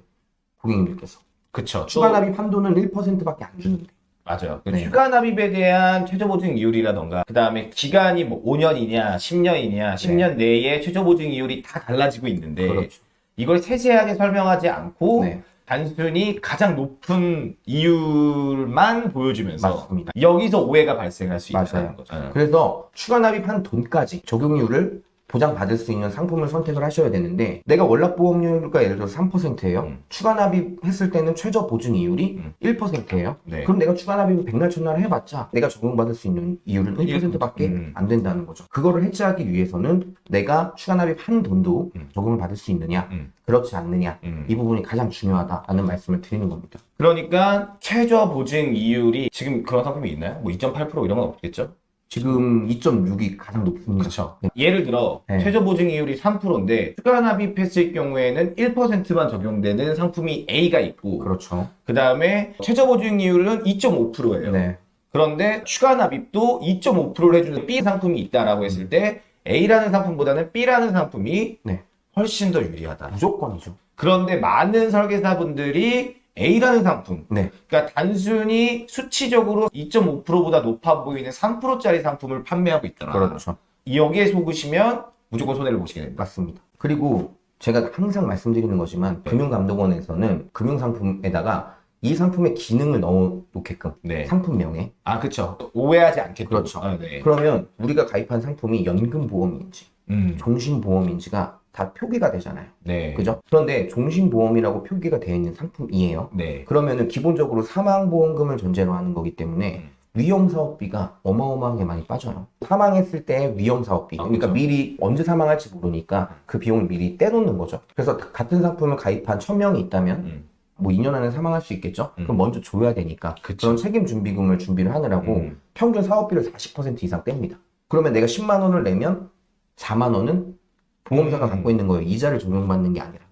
Speaker 2: 고객님들께서.
Speaker 1: 그쵸.
Speaker 2: 추가
Speaker 1: 또-
Speaker 2: 납입 한도는 1%밖에 안 주는데.
Speaker 1: 맞아요. 그
Speaker 2: 네.
Speaker 1: 추가 납입에 대한 최저 보증 이율이라던가, 그 다음에 기간이 뭐 5년이냐, 10년이냐, 10년 내에 최저 보증 이율이 다 달라지고 있는데,
Speaker 2: 네. 그렇죠.
Speaker 1: 이걸 세세하게 설명하지 않고,
Speaker 2: 네.
Speaker 1: 단순히 가장 높은 이율만 보여주면서,
Speaker 2: 맞습니다.
Speaker 1: 여기서 오해가 발생할 수. 있다는 거죠.
Speaker 2: 그래서 추가 납입한 돈까지 적용 이율을 보장받을 수 있는 상품을 선택을 하셔야 되는데 내가 월납보험료가 예를 들어서 3%예요.
Speaker 1: 음.
Speaker 2: 추가 납입 했을 때는 최저 보증 이율이
Speaker 1: 음.
Speaker 2: 1%예요.
Speaker 1: 네.
Speaker 2: 그럼 내가 추가 납입을 백날 첫날 해봤자 내가 적용받을 수 있는 이율은 1%밖에
Speaker 1: 음.
Speaker 2: 안 된다는 거죠. 그거를 해지하기 위해서는 내가 추가 납입 한 돈도
Speaker 1: 음.
Speaker 2: 적용을 받을 수 있느냐,
Speaker 1: 음.
Speaker 2: 그렇지 않느냐
Speaker 1: 음.
Speaker 2: 이 부분이 가장 중요하다라는 말씀을 드리는 겁니다.
Speaker 1: 그러니까 최저 보증 이율이 지금 그런 상품이 있나요? 뭐 2.8% 이런 건 없겠죠?
Speaker 2: 지금 2.6이 가장 높습니다.
Speaker 1: 그렇죠.
Speaker 2: 네.
Speaker 1: 예를 들어
Speaker 2: 네.
Speaker 1: 최저 보증 이율이 3%인데 추가 납입했을 경우에는 1%만 적용되는 상품이 A가 있고
Speaker 2: 그렇죠.
Speaker 1: 그 다음에 최저 보증 이율은 2.5%예요.
Speaker 2: 네.
Speaker 1: 그런데 추가 납입도 2.5%를 해주는 B 상품이 있다라고 했을 때 A라는 상품보다는 B라는 상품이
Speaker 2: 네.
Speaker 1: 훨씬 더 유리하다.
Speaker 2: 무조건이죠.
Speaker 1: 그런데 많은 설계사분들이 A라는 상품,
Speaker 2: 네.
Speaker 1: 그러니까 단순히 수치적으로 2.5%보다 높아 보이는 3%짜리 상품을 판매하고 있더라.
Speaker 2: 그렇죠.
Speaker 1: 여기에 속으시면 무조건 손해를 보시게 됩니다.
Speaker 2: 맞습니다. 그리고 제가 항상 말씀드리는 거지만
Speaker 1: 네.
Speaker 2: 금융감독원에서는 금융상품에다가 이 상품의 기능을 넣어 놓게끔
Speaker 1: 네.
Speaker 2: 상품명에
Speaker 1: 아, 그쵸. 오해하지 않게.
Speaker 2: 그렇죠.
Speaker 1: 아, 네.
Speaker 2: 그러면 우리가 가입한 상품이 연금보험인지
Speaker 1: 음,
Speaker 2: 종신보험인지가 다 표기가 되잖아요.
Speaker 1: 네.
Speaker 2: 그죠? 그런데 종신보험이라고 표기가 되어 있는 상품이에요.
Speaker 1: 네.
Speaker 2: 그러면은 기본적으로 사망보험금을 전제로 하는 거기 때문에
Speaker 1: 음.
Speaker 2: 위험사업비가 어마어마하게 많이 빠져요. 사망했을 때 위험사업비.
Speaker 1: 아,
Speaker 2: 그러니까
Speaker 1: 그죠.
Speaker 2: 미리 언제 사망할지 모르니까 그 비용을 미리 떼놓는 거죠. 그래서 같은 상품을 가입한 1000명이 있다면
Speaker 1: 음,
Speaker 2: 뭐 2년 안에 사망할 수 있겠죠?
Speaker 1: 음.
Speaker 2: 그럼 먼저 줘야 되니까
Speaker 1: 그쵸.
Speaker 2: 그런 책임 준비금을 준비를 하느라고
Speaker 1: 음.
Speaker 2: 평균 사업비를 40% 이상 뗍니다. 그러면 내가 10만 원을 내면 4만 원은 보험사가
Speaker 1: 음.
Speaker 2: 갖고 있는 거예요. 이자를 적용받는 게 아니라.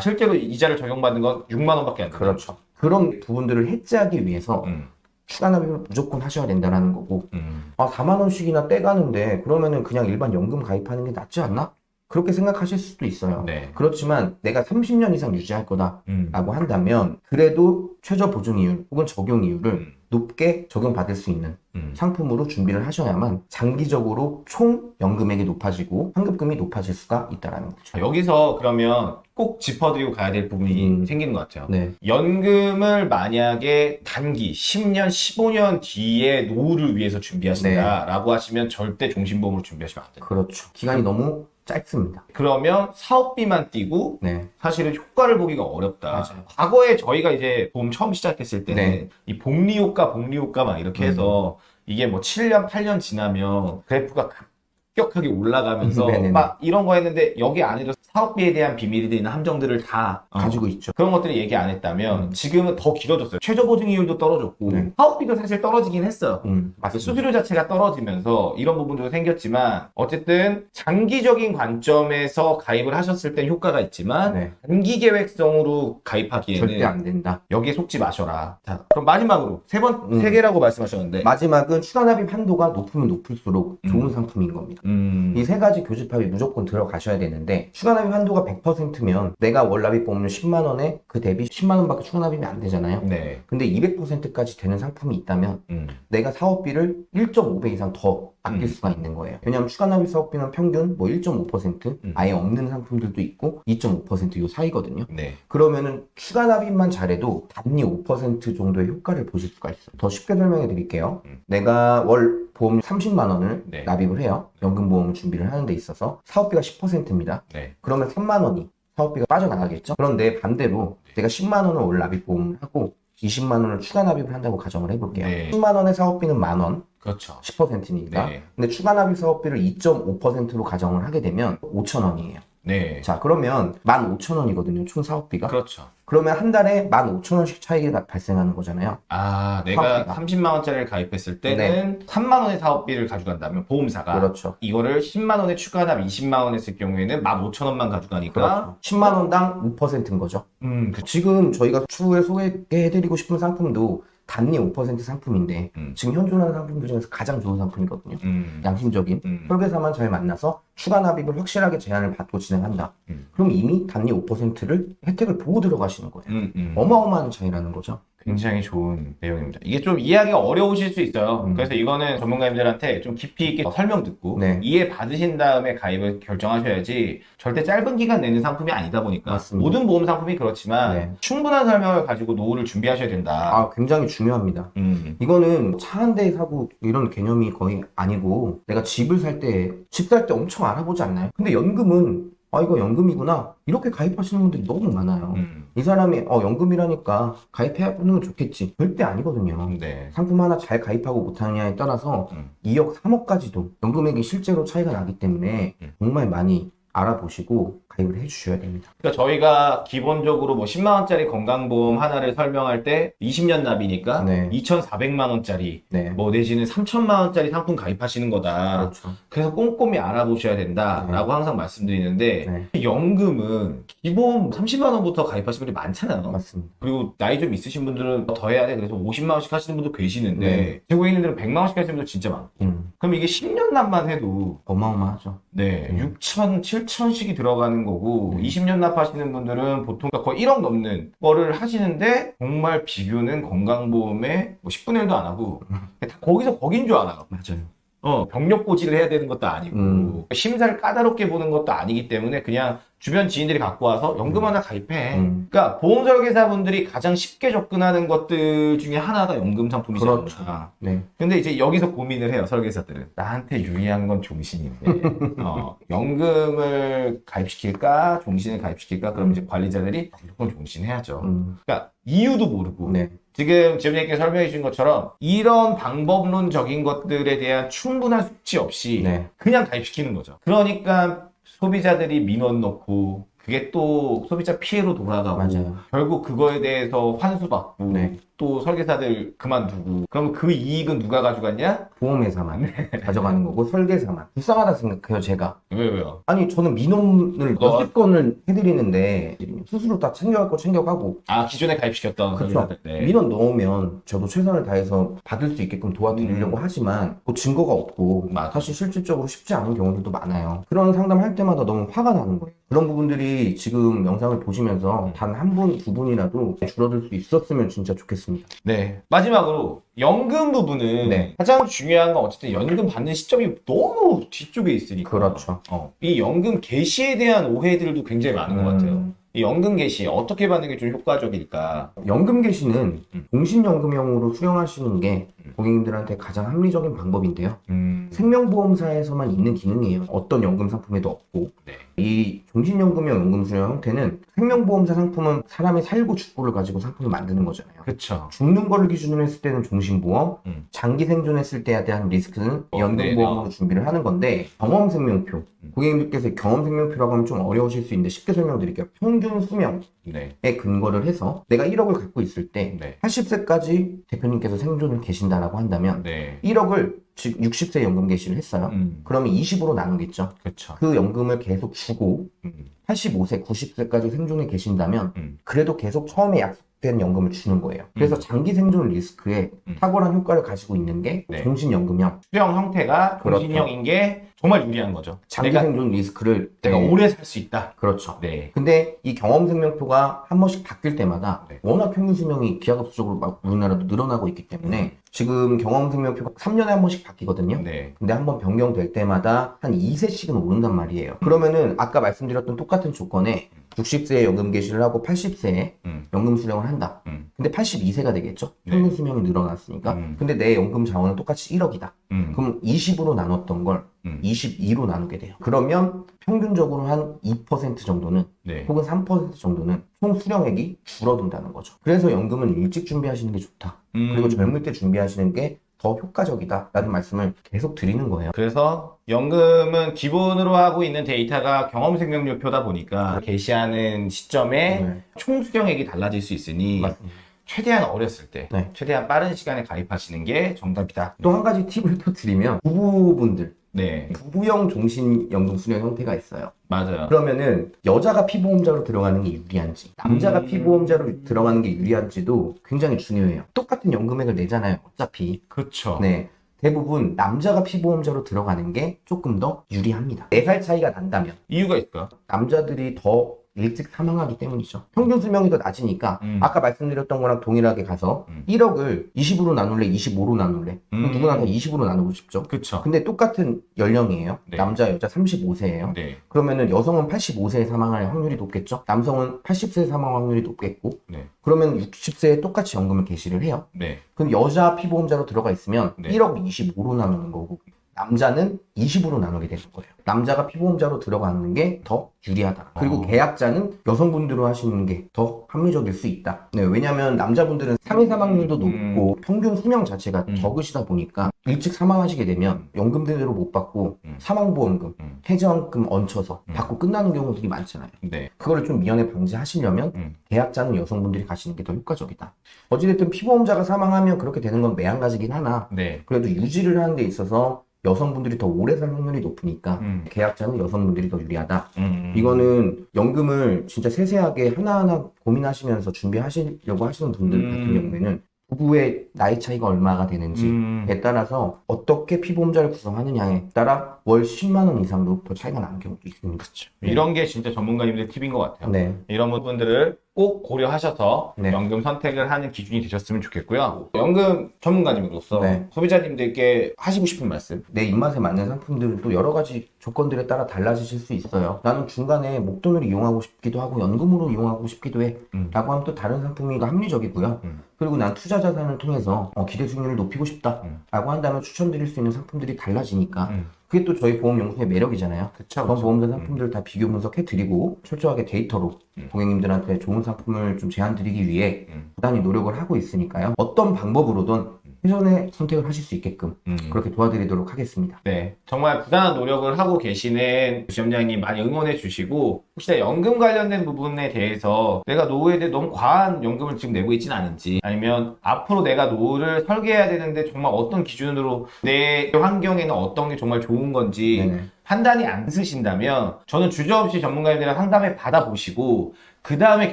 Speaker 1: 실제로 이자를 적용받는 건 6만 원밖에 안 돼요.
Speaker 2: 그렇죠. 그런 부분들을 해지하기 위해서
Speaker 1: 음,
Speaker 2: 추가 납입을 무조건 하셔야 된다는 거고
Speaker 1: 음.
Speaker 2: 아 4만 원씩이나 떼가는데 그러면은 그냥 일반 연금 가입하는 게 낫지 않나? 그렇게 생각하실 수도 있어요.
Speaker 1: 네.
Speaker 2: 그렇지만 내가 30년 이상 유지할 거다라고
Speaker 1: 음.
Speaker 2: 한다면 그래도 최저 보증 이율 혹은 적용 이율을
Speaker 1: 음.
Speaker 2: 높게 적용받을 수 있는
Speaker 1: 음.
Speaker 2: 상품으로 준비를 하셔야만 장기적으로 총 연금액이 높아지고 환급금이 높아질 수가 있다라는 거죠.
Speaker 1: 자, 여기서 그러면 꼭 짚어드리고 가야 될 부분이
Speaker 2: 음.
Speaker 1: 생기는 것 같아요.
Speaker 2: 네,
Speaker 1: 연금을 만약에 단기 10년, 15년 뒤에 노후를 위해서 준비하신다라고 하시면 절대 종신보험으로 준비하시면 안 돼요.
Speaker 2: 그렇죠. 기간이 너무 짧습니다.
Speaker 1: 그러면 사업비만 띄고
Speaker 2: 네,
Speaker 1: 사실은 효과를 보기가 어렵다.
Speaker 2: 맞아요.
Speaker 1: 과거에 저희가 이제 보험 처음 시작했을 때는
Speaker 2: 네.
Speaker 1: 이 복리 효과, 복리 효과 막 이렇게 해서 이게 뭐 7년, 8년 지나면 그래프가 급 격하게 올라가면서
Speaker 2: 네네네.
Speaker 1: 막 이런 거 했는데 여기 안에도 사업비에 대한 비밀이 되는 함정들을 다 어,
Speaker 2: 가지고 있죠.
Speaker 1: 그런 것들을 얘기 안 했다면 지금은 더 길어졌어요. 최저 보증 이율도 떨어졌고
Speaker 2: 네.
Speaker 1: 사업비도 사실 떨어지긴 했어요.
Speaker 2: 음.
Speaker 1: 수수료 자체가 떨어지면서 이런 부분도 생겼지만 어쨌든 장기적인 관점에서 가입을 하셨을 땐 효과가 있지만
Speaker 2: 네,
Speaker 1: 단기 계획성으로 가입하기에는
Speaker 2: 절대 안 된다.
Speaker 1: 여기에 속지 마셔라. 자, 그럼 마지막으로 세 번,
Speaker 2: 음.
Speaker 1: 세 개라고 말씀하셨는데.
Speaker 2: 마지막은 추가 납입 한도가 높으면 높을수록
Speaker 1: 음.
Speaker 2: 좋은 상품인 겁니다.
Speaker 1: 음,
Speaker 2: 이세 가지 교집합이 무조건 들어가셔야 되는데 추가 납입 한도가 100%면 내가 월 납입 보험료 10만 원에 그 대비 10만 원밖에 추가 납입이 안 되잖아요.
Speaker 1: 네.
Speaker 2: 근데 200%까지 되는 상품이 있다면
Speaker 1: 음,
Speaker 2: 내가 사업비를 1.5배 이상 더 아낄
Speaker 1: 음.
Speaker 2: 수가 있는 거예요. 왜냐하면 추가 납입 사업비는 평균 뭐 1.5%
Speaker 1: 음.
Speaker 2: 아예 없는 상품들도 있고 2.5%요 사이거든요.
Speaker 1: 네.
Speaker 2: 그러면은 추가 납입만 잘해도 단위 5% 정도의 효과를 보실 수가 있어요. 더 쉽게 설명해 드릴게요.
Speaker 1: 음.
Speaker 2: 내가 월 보험 30만 원을
Speaker 1: 네.
Speaker 2: 납입을 해요. 연금 보험 준비를 하는 데 있어서 사업비가 10%입니다.
Speaker 1: 네.
Speaker 2: 그러면 3만 원이 사업비가 빠져나가겠죠? 그런데 반대로 내가 10만 원을 월 납입 보험을 하고 20만 원을 추가 납입을 한다고 가정을 해볼게요.
Speaker 1: 네.
Speaker 2: 10만 원의 사업비는 만 원,
Speaker 1: 그렇죠.
Speaker 2: 10%니까.
Speaker 1: 네.
Speaker 2: 근데 추가 납입 사업비를 2.5%로 가정을 하게 되면 5천 원이에요.
Speaker 1: 네.
Speaker 2: 자, 그러면 15,000원이거든요, 총 사업비가.
Speaker 1: 그렇죠.
Speaker 2: 그러면 한 달에 15,000원씩 차이가 발생하는 거잖아요.
Speaker 1: 아, 내가
Speaker 2: 사업비가.
Speaker 1: 30만 원짜리를 가입했을 때는 3만 원의 사업비를 가져간다면 보험사가
Speaker 2: 그렇죠.
Speaker 1: 이거를 10만 원에 추가납 20만 원 했을 경우에는 15,000원만 가져가니까
Speaker 2: 그렇죠. 10만 원당 5%인 거죠.
Speaker 1: 음, 그,
Speaker 2: 지금 저희가 추후에 소개해드리고 싶은 상품도 단위 5% 상품인데
Speaker 1: 음.
Speaker 2: 지금 현존하는 상품들 중에서 가장 좋은 상품이거든요.
Speaker 1: 음,
Speaker 2: 양심적인
Speaker 1: 음.
Speaker 2: 설계사만 잘 만나서 추가 납입을 확실하게 제한을 받고 진행한다.
Speaker 1: 음.
Speaker 2: 그럼 이미 단위 5%를 혜택을 보고 들어가시는 거예요.
Speaker 1: 음, 음.
Speaker 2: 어마어마한 차이라는 거죠.
Speaker 1: 굉장히 좋은 내용입니다. 이게 좀 이해하기가 어려우실 수 있어요.
Speaker 2: 음.
Speaker 1: 그래서 이거는 전문가님들한테 좀 깊이 있게 설명 듣고
Speaker 2: 네.
Speaker 1: 이해 받으신 다음에 가입을 결정하셔야지 절대 짧은 기간 내는 상품이 아니다 보니까
Speaker 2: 맞습니다.
Speaker 1: 모든 보험 상품이 그렇지만
Speaker 2: 네.
Speaker 1: 충분한 설명을 가지고 노후를 준비하셔야 된다.
Speaker 2: 아, 굉장히 중요합니다.
Speaker 1: 음.
Speaker 2: 이거는 차 한 대 사고 이런 개념이 거의 아니고 내가 집을 살 때 집 살 때 엄청 알아보지 않나요? 근데 연금은 아 이거 연금이구나 이렇게 가입하시는 분들이 너무 많아요.
Speaker 1: 음.
Speaker 2: 이 사람이 어 연금이라니까 가입해야 보는 건 좋겠지 절대 아니거든요.
Speaker 1: 네.
Speaker 2: 상품 하나 잘 가입하고 못하느냐에 따라서
Speaker 1: 음.
Speaker 2: 2억, 3억까지도 연금액이 실제로 차이가 나기 때문에
Speaker 1: 음.
Speaker 2: 정말 많이 알아보시고 가입을 해주셔야 됩니다.
Speaker 1: 그러니까 저희가 기본적으로 뭐 10만 원짜리 건강보험 하나를 설명할 때 20년 납이니까
Speaker 2: 네.
Speaker 1: 2,400만 원짜리
Speaker 2: 네.
Speaker 1: 뭐 내지는 3천만 원짜리 상품 가입하시는 거다.
Speaker 2: 그렇죠.
Speaker 1: 그래서 꼼꼼히 알아보셔야 된다라고 항상 말씀드리는데
Speaker 2: 네.
Speaker 1: 연금은 기본 30만 원부터 가입하시는 분들이 많잖아요.
Speaker 2: 맞습니다.
Speaker 1: 그리고 나이 좀 있으신 분들은 더 해야 돼. 그래서 50만 원씩 하시는 분도 계시는데
Speaker 2: 네.
Speaker 1: 제고 있는 데는 100만 원씩 하시는 분도 진짜 많고.
Speaker 2: 음,
Speaker 1: 그럼 이게 10년 납만 해도
Speaker 2: 어마어마하죠.
Speaker 1: 네,
Speaker 2: 음.
Speaker 1: 6천, 7천씩이 들어가는 거고,
Speaker 2: 음.
Speaker 1: 20년 납하시는 분들은 보통 거의 1억 넘는 거를 하시는데, 정말 비교는 건강보험에 뭐 10분의 1도 안 하고,
Speaker 2: 음.
Speaker 1: 다 거기서 거긴 줄 알아요.
Speaker 2: 맞아요.
Speaker 1: 어, 병력 고지를 해야 되는 것도 아니고,
Speaker 2: 음.
Speaker 1: 심사를 까다롭게 보는 것도 아니기 때문에 그냥 주변 지인들이 갖고 와서 연금 하나 가입해.
Speaker 2: 음.
Speaker 1: 그러니까 보험 설계사분들이 가장 쉽게 접근하는 것들 중에 하나가 연금 상품이잖아.
Speaker 2: 그렇죠. 네.
Speaker 1: 근데 이제 여기서 고민을 해요, 설계사들은. 나한테 유리한 건 종신인데, 어, 연금을 가입시킬까, 종신을 가입시킬까, 그럼 이제 관리자들이 무조건 종신해야죠.
Speaker 2: 음,
Speaker 1: 그러니까 이유도 모르고,
Speaker 2: 네.
Speaker 1: 지금 지원님께 설명해 주신 것처럼, 이런 방법론적인 것들에 대한 충분한 숙지 없이,
Speaker 2: 네.
Speaker 1: 그냥 가입시키는 거죠. 그러니까 소비자들이 민원 넣고, 그게 또 소비자 피해로 돌아가고,
Speaker 2: 맞아요.
Speaker 1: 결국 그거에 대해서 환수받고,
Speaker 2: 네.
Speaker 1: 또 설계사들 그만두고, 그럼 그 이익은 누가 가져갔냐?
Speaker 2: 보험회사만 가져가는 거고 설계사만 불쌍하다 생각해요 제가
Speaker 1: 왜, 왜요?
Speaker 2: 아니 저는 민원을
Speaker 1: 너-
Speaker 2: 몇십 건을 해드리는데 스스로 다 챙겨갈 거 챙겨가고
Speaker 1: 아, 기존에 가입시켰던
Speaker 2: 그렇죠.
Speaker 1: 네.
Speaker 2: 민원 넣으면 저도 최선을 다해서 받을 수 있게끔 도와드리려고 하지만 뭐 증거가 없고
Speaker 1: 음. 맞아.
Speaker 2: 사실 실질적으로 쉽지 않은 경우들도 많아요 그런 상담할 때마다 너무 화가 나는 거예요 그런 부분들이 지금 영상을 보시면서 단 한 분, 두 분이라도 줄어들 수 있었으면 진짜 좋겠습니다
Speaker 1: 네. 마지막으로, 연금 부분은
Speaker 2: 네.
Speaker 1: 가장 중요한 건 어쨌든 연금 받는 시점이 너무 뒤쪽에 있으니까.
Speaker 2: 그렇죠
Speaker 1: 어, 이 연금 개시에 대한 오해들도 굉장히 많은 것
Speaker 2: 음.
Speaker 1: 같아요. 이 연금 개시 어떻게 받는 게 좀 효과적일까?
Speaker 2: 연금 개시는
Speaker 1: 음.
Speaker 2: 공신연금형으로 수령하시는 게 고객님들한테 가장 합리적인 방법인데요.
Speaker 1: 음.
Speaker 2: 생명보험사에서만 있는 기능이에요. 어떤 연금 상품에도 없고.
Speaker 1: 네.
Speaker 2: 이 종신연금형 연금 수령 형태는 생명보험사 상품은 사람이 살고 죽고를 가지고 상품을 만드는 거잖아요.
Speaker 1: 그쵸.
Speaker 2: 죽는 거를 기준으로 했을 때는 종신보험,
Speaker 1: 음.
Speaker 2: 장기 생존했을 때에 대한 리스크는
Speaker 1: 어,
Speaker 2: 연금보험으로
Speaker 1: 네,
Speaker 2: 준비를 하는 건데 경험생명표,
Speaker 1: 음.
Speaker 2: 고객님들께서 경험생명표라고 하면 좀 어려우실 수 있는데 쉽게 설명드릴게요. 평균 수명에
Speaker 1: 네.
Speaker 2: 근거를 해서 내가 1억을 갖고 있을 때
Speaker 1: 네.
Speaker 2: 80세까지 대표님께서 생존을 계신다라고 한다면
Speaker 1: 네.
Speaker 2: 1억을 즉 60세 연금 개시를 했어요.
Speaker 1: 음.
Speaker 2: 그러면 20으로 나누겠죠.
Speaker 1: 그쵸.
Speaker 2: 그 연금을 계속 주고
Speaker 1: 음.
Speaker 2: 85세, 90세까지 생존에 계신다면
Speaker 1: 음.
Speaker 2: 그래도 계속 처음에 약속 된 연금을 주는 거예요. 그래서
Speaker 1: 음.
Speaker 2: 장기 생존 리스크에
Speaker 1: 음.
Speaker 2: 탁월한 효과를 가지고 있는 게
Speaker 1: 네.
Speaker 2: 종신연금형.
Speaker 1: 수령 형태가
Speaker 2: 그렇죠.
Speaker 1: 공신형인 게 정말 유리한 거죠.
Speaker 2: 장기 생존 리스크를
Speaker 1: 내가
Speaker 2: 네.
Speaker 1: 오래 살 수 있다.
Speaker 2: 그렇죠.
Speaker 1: 네.
Speaker 2: 근데 이 경험 생명표가 한 번씩 바뀔 때마다
Speaker 1: 네.
Speaker 2: 워낙 평균 수명이 기하급수적으로 막 우리나라도 늘어나고 있기 때문에 지금 경험 생명표가 3년에 한 번씩 바뀌거든요.
Speaker 1: 네.
Speaker 2: 근데 한 번 변경될 때마다 한 2세씩은 오른단 말이에요. 그러면은 아까 말씀드렸던 똑같은 조건에 60세에 연금 개시를 하고 80세에
Speaker 1: 음.
Speaker 2: 연금 수령을 한다.
Speaker 1: 음.
Speaker 2: 근데 82세가 되겠죠?
Speaker 1: 네.
Speaker 2: 평균 수명이 늘어났으니까.
Speaker 1: 음.
Speaker 2: 근데 내 연금 자원은 똑같이 1억이다.
Speaker 1: 음.
Speaker 2: 그럼 20으로 나눴던 걸
Speaker 1: 음.
Speaker 2: 22로 나누게 돼요. 그러면 평균적으로 한 2% 정도는
Speaker 1: 네.
Speaker 2: 혹은 3% 정도는 총 수령액이 줄어든다는 거죠. 그래서 연금은 일찍 준비하시는 게 좋다. 그리고
Speaker 1: 음.
Speaker 2: 젊을 때 준비하시는 게 더 효과적이다. 라는 말씀을 계속 드리는 거예요.
Speaker 1: 그래서 연금은 기본으로 하고 있는 데이터가 경험 생명료표다 보니까 게시하는 시점에
Speaker 2: 네.
Speaker 1: 총 수령액이 달라질 수 있으니
Speaker 2: 맞습니다.
Speaker 1: 최대한 어렸을 때,
Speaker 2: 네.
Speaker 1: 최대한 빠른 시간에 가입하시는 게 정답이다.
Speaker 2: 또 한 가지 팁을 또 드리면 부부분들
Speaker 1: 네,
Speaker 2: 부부형 종신 연금 수령 형태가 있어요.
Speaker 1: 맞아요.
Speaker 2: 그러면은 여자가 피보험자로 들어가는 게 유리한지 남자가
Speaker 1: 음.
Speaker 2: 피보험자로 들어가는 게 유리한지도 굉장히 중요해요. 똑같은 연금액을 내잖아요. 어차피.
Speaker 1: 그렇죠.
Speaker 2: 네. 대부분 남자가 피보험자로 들어가는 게 조금 더 유리합니다. 4살 차이가 난다면
Speaker 1: 이유가 있을까요?
Speaker 2: 남자들이 더 일찍 사망하기 때문이죠. 평균 수명이 더 낮으니까
Speaker 1: 음.
Speaker 2: 아까 말씀드렸던 거랑 동일하게 가서
Speaker 1: 음.
Speaker 2: 1억을 20으로 나눌래, 25로 나눌래.
Speaker 1: 음.
Speaker 2: 누구나 다 20으로 나누고 싶죠.
Speaker 1: 그쵸.
Speaker 2: 근데 똑같은 연령이에요.
Speaker 1: 네.
Speaker 2: 남자, 여자 35세예요.
Speaker 1: 네.
Speaker 2: 그러면은 여성은 85세에 사망할 확률이 높겠죠. 남성은 80세에 사망 확률이 높겠고.
Speaker 1: 네.
Speaker 2: 그러면 60세에 똑같이 연금을 개시를 해요.
Speaker 1: 네.
Speaker 2: 그럼 여자 피보험자로 들어가 있으면
Speaker 1: 네.
Speaker 2: 1억 25로 나누는 거고 남자는 20으로 나누게 되는 거예요. 남자가 피보험자로 들어가는 게 더 유리하다. 그리고
Speaker 1: 어.
Speaker 2: 계약자는 여성분들로 하시는 게 더 합리적일 수 있다. 네, 왜냐하면 남자분들은 상해 사망률도
Speaker 1: 음.
Speaker 2: 높고 평균 수명 자체가
Speaker 1: 음.
Speaker 2: 적으시다 보니까 일찍 사망하시게 되면 연금 제대로 못 받고
Speaker 1: 음.
Speaker 2: 사망보험금,
Speaker 1: 음.
Speaker 2: 해지원금 얹혀서
Speaker 1: 음.
Speaker 2: 받고 끝나는 경우들이 많잖아요.
Speaker 1: 네.
Speaker 2: 그거를 좀 미연에 방지하시려면
Speaker 1: 음.
Speaker 2: 계약자는 여성분들이 가시는 게 더 효과적이다. 어찌됐든 피보험자가 사망하면 그렇게 되는 건 매한가지긴 하나
Speaker 1: 네.
Speaker 2: 그래도 유지를 하는 데 있어서 여성분들이 더 오래 살 확률이 높으니까
Speaker 1: 음.
Speaker 2: 계약자는 여성분들이 더 유리하다.
Speaker 1: 음.
Speaker 2: 이거는 연금을 진짜 세세하게 하나하나 고민하시면서 준비하시려고 하시는 분들
Speaker 1: 음.
Speaker 2: 같은 경우에는 부부의 나이 차이가 얼마가 되는지에
Speaker 1: 음.
Speaker 2: 따라서 어떻게 피보험자를 구성하느냐에 따라 월 10만 원 이상도 더 차이가 나는 경우도 있습니다.
Speaker 1: 이런 게 진짜 전문가님들 팁인 것 같아요.
Speaker 2: 네.
Speaker 1: 이런 부분들을 꼭 고려하셔서
Speaker 2: 네.
Speaker 1: 연금 선택을 하는 기준이 되셨으면 좋겠고요. 연금 전문가님으로서
Speaker 2: 네.
Speaker 1: 소비자님들께 하시고 싶은 말씀.
Speaker 2: 내 입맛에 맞는 상품들은 또 여러 가지 조건들에 따라 달라지실 수 있어요. 나는 중간에 목돈을 이용하고 싶기도 하고 연금으로 이용하고 싶기도 해.
Speaker 1: 음.
Speaker 2: 라고 하면 또 다른 상품이 더 합리적이고요.
Speaker 1: 음.
Speaker 2: 그리고 난 투자 자산을 통해서 어, 기대 수익률을 높이고 싶다.
Speaker 1: 음.
Speaker 2: 라고 한다면 추천드릴 수 있는 상품들이 달라지니까
Speaker 1: 음.
Speaker 2: 그게 또 저희 보험연구소의 매력이잖아요.
Speaker 1: 그쵸.
Speaker 2: 그런 보험사 상품들 다 비교 분석해 드리고 철저하게 데이터로
Speaker 1: 음.
Speaker 2: 고객님들한테 좋은 상품을 좀 제안 드리기 위해
Speaker 1: 음.
Speaker 2: 부단히 노력을 하고 있으니까요. 어떤 방법으로든 최선의 선택을 하실 수 있게끔
Speaker 1: 음.
Speaker 2: 그렇게 도와드리도록 하겠습니다.
Speaker 1: 네, 정말 부단한 노력을 하고 계시는 지점장님 많이 응원해 주시고 혹시나 연금 관련된 부분에 대해서 내가 노후에 대해 너무 과한 연금을 지금 내고 있지는 않은지 아니면 앞으로 내가 노후를 설계해야 되는데 정말 어떤 기준으로 내 환경에는 어떤 게 정말 좋은 건지
Speaker 2: 네네.
Speaker 1: 판단이 안 쓰신다면 저는 주저없이 전문가님들이랑 상담을 받아보시고 그 다음에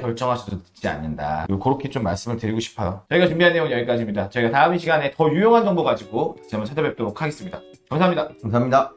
Speaker 1: 결정하셔도 늦지 않는다. 그렇게 좀 말씀을 드리고 싶어요. 저희가 준비한 내용은 여기까지입니다. 저희가 다음 시간에 더 유용한 정보 가지고 다시 한번 찾아뵙도록 하겠습니다. 감사합니다.
Speaker 2: 감사합니다.